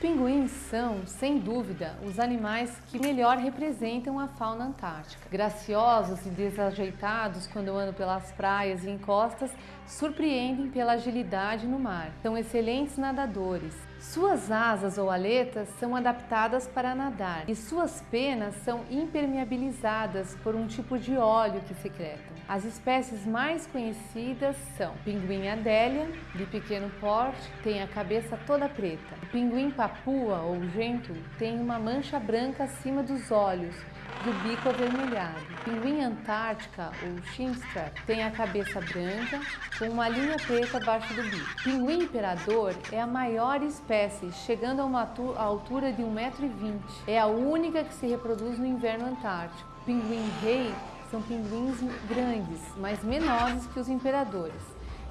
pinguins são, sem dúvida, os animais que melhor representam a fauna antártica. Graciosos e desajeitados quando andam pelas praias e encostas, surpreendem pela agilidade no mar. São excelentes nadadores. Suas asas ou aletas são adaptadas para nadar e suas penas são impermeabilizadas por um tipo de óleo que secretam. As espécies mais conhecidas são pinguim adélia, de pequeno porte, tem a cabeça toda preta. O pinguim papua ou gento tem uma mancha branca acima dos olhos do bico avermelhado. Pinguim antártica, ou chinstrap, tem a cabeça branca com uma linha preta abaixo do bico. Pinguim imperador é a maior espécie, chegando a uma altura de 1,20m. É a única que se reproduz no inverno antártico. Pinguim rei são pinguins grandes, mas menores que os imperadores.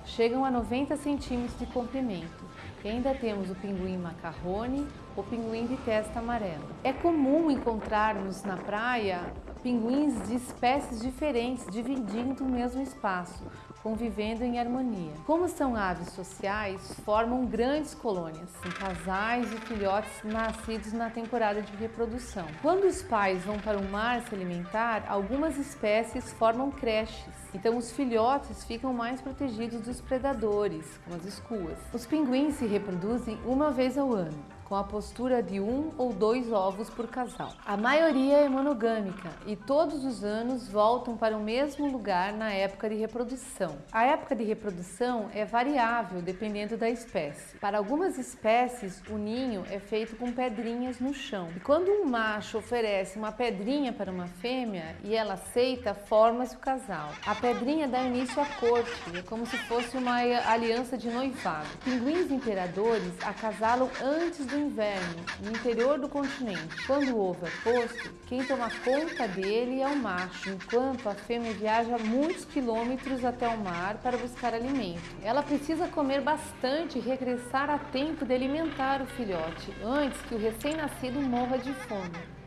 Chegam a 90 centímetros de comprimento. E ainda temos o pinguim macarrone, o pinguim de testa amarela. É comum encontrarmos na praia pinguins de espécies diferentes dividindo o mesmo espaço, convivendo em harmonia. Como são aves sociais, formam grandes colônias, em casais e filhotes nascidos na temporada de reprodução. Quando os pais vão para o mar se alimentar, algumas espécies formam creches, então os filhotes ficam mais protegidos dos predadores, como as escuas. Os pinguins se reproduzem uma vez ao ano com a postura de um ou dois ovos por casal. A maioria é monogâmica e todos os anos voltam para o mesmo lugar na época de reprodução. A época de reprodução é variável dependendo da espécie. Para algumas espécies, o ninho é feito com pedrinhas no chão. E quando um macho oferece uma pedrinha para uma fêmea e ela aceita, forma-se o casal. A pedrinha dá início à corte, é como se fosse uma aliança de noivado. Pinguins imperadores acasalam antes do inverno, no interior do continente. Quando o ovo é posto, quem toma conta dele é o macho, enquanto a fêmea viaja muitos quilômetros até o mar para buscar alimento. Ela precisa comer bastante e regressar a tempo de alimentar o filhote, antes que o recém-nascido morra de fome.